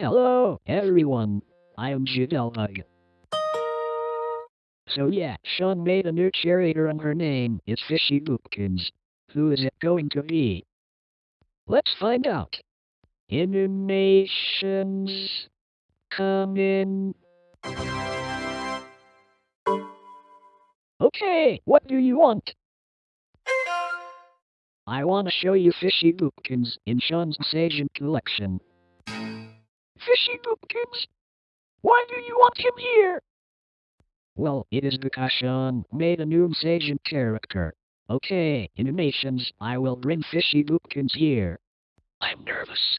Hello, everyone. I am Jidelbug. So yeah, Sean made a new cheerleader and her name is Fishy Boopkins. Who is it going to be? Let's find out. Animations come in. Okay, what do you want? I want to show you Fishy Boopkins in Sean's Sajin collection. Fishy Boopkins? Why do you want him here? Well, it is because Sean made a new Sajin character. Okay, animations, I will bring Fishy Boopkins here. I'm nervous.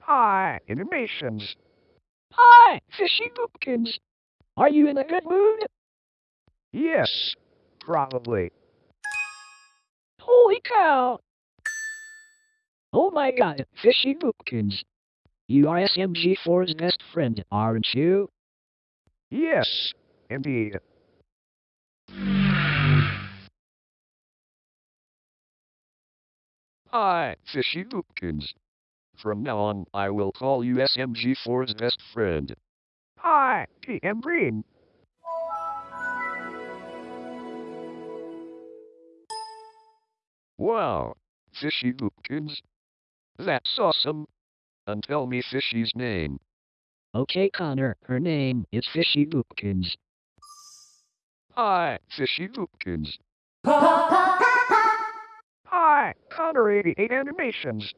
Hi, animations. Hi, Fishy Boopkins. Are you in a good mood? Yes, probably. Holy cow! Oh my god, Fishy Boopkins. You are SMG4's best friend, aren't you? Yes, indeed. Hi, Fishy Boopkins. From now on, I will call you SMG4's best friend. Hi, PM Green. Wow, Fishy Boopkins. That's awesome. And tell me Fishy's name. Okay, Connor, her name is Fishy Boopkins. Hi, Fishy Boopkins. Hi, Connor 88 Animations.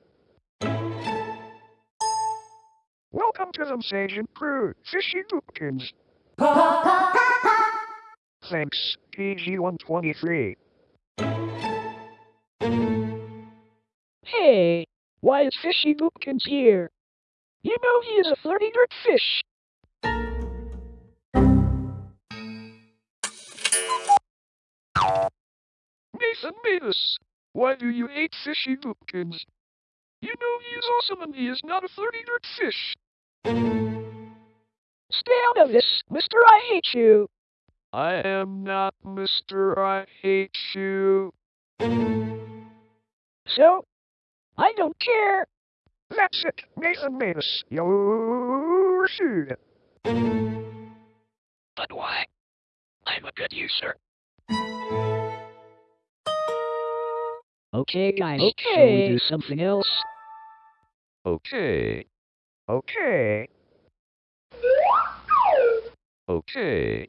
Welcome to the Sajin crew, Fishy Boopkins. Thanks, PG-123. Hey, why is Fishy Boopkins here? You know he is a flirty dirt fish. Nathan Mavis, why do you hate Fishy Boopkins? You know he is awesome and he is not a flirty dirt fish. Stay out of this, Mr. I Hate You. I am not Mr. I Hate You. So, I don't care. That's it, Nathan Mavis. You're sued. But why? I'm a good user. Okay, guys. Okay. Shall we do something else? Okay, Okay. okay.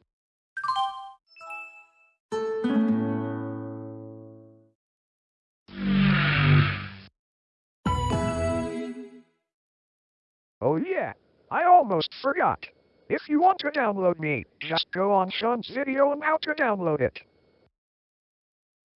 Oh yeah, I almost forgot. If you want to download me, just go on Sean's video on how to download it.